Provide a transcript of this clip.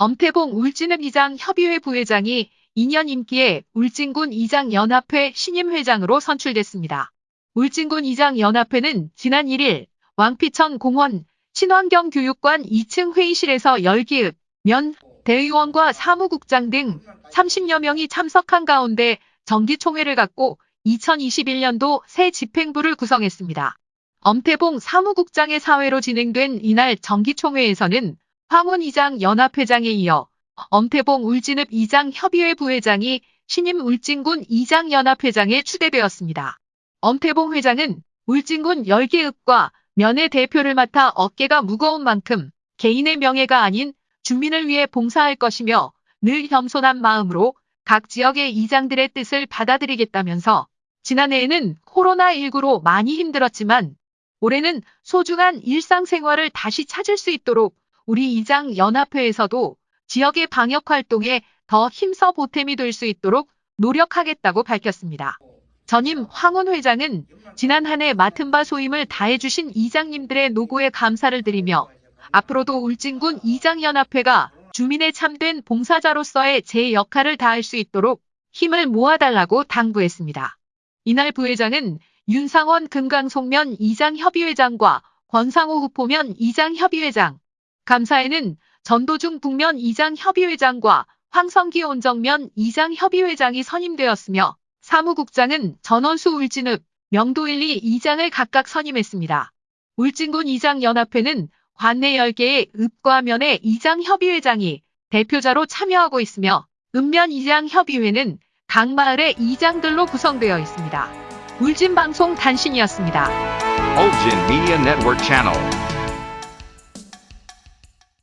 엄태봉 울진읍 이장 협의회 부회장이 2년 임기에 울진군 이장 연합회 신임 회장으로 선출됐습니다. 울진군 이장 연합회는 지난 1일 왕피천 공원 친환경 교육관 2층 회의실에서 열기읍 면 대의원과 사무국장 등 30여 명이 참석한 가운데 정기총회를 갖고 2021년도 새 집행부를 구성했습니다. 엄태봉 사무국장의 사회로 진행된 이날 정기총회에서는 황운 이장 연합회장에 이어 엄태봉 울진읍 이장 협의회 부회장이 신임 울진군 이장 연합회장에 추대되었습니다. 엄태봉 회장은 울진군 10개 읍과 면의 대표를 맡아 어깨가 무거운 만큼 개인의 명예가 아닌 주민을 위해 봉사할 것이며 늘 겸손한 마음으로 각 지역의 이장들의 뜻을 받아들이겠다면서 지난해에는 코로나19로 많이 힘들었지만 올해는 소중한 일상생활을 다시 찾을 수 있도록 우리 이장 연합회에서도 지역의 방역 활동에 더 힘써 보탬이 될 수 있도록 노력하겠다고 밝혔습니다. 전임 황운 회장은 지난 한 해 맡은 바 소임을 다해주신 이장님들의 노고에 감사를 드리며 앞으로도 울진군 이장연합회가 주민의 참된 봉사자로서의 제 역할을 다할 수 있도록 힘을 모아달라고 당부했습니다. 이날 부회장은 윤상원 금강송면 이장협의회장과 권상호 후포면 이장협의회장, 감사에는 전도중 북면 이장 협의회장과 황성기 온정면 이장 협의회장이 선임되었으며 사무국장은 전원수 울진읍, 명도 1, 2 이장을 각각 선임했습니다. 울진군 이장 연합회는 관내 10개의 읍과 면의 이장 협의회장이 대표자로 참여하고 있으며 읍면 이장 협의회는 각 마을의 이장들로 구성되어 있습니다. 울진방송 단신이었습니다. Ulgin Media Network Channel.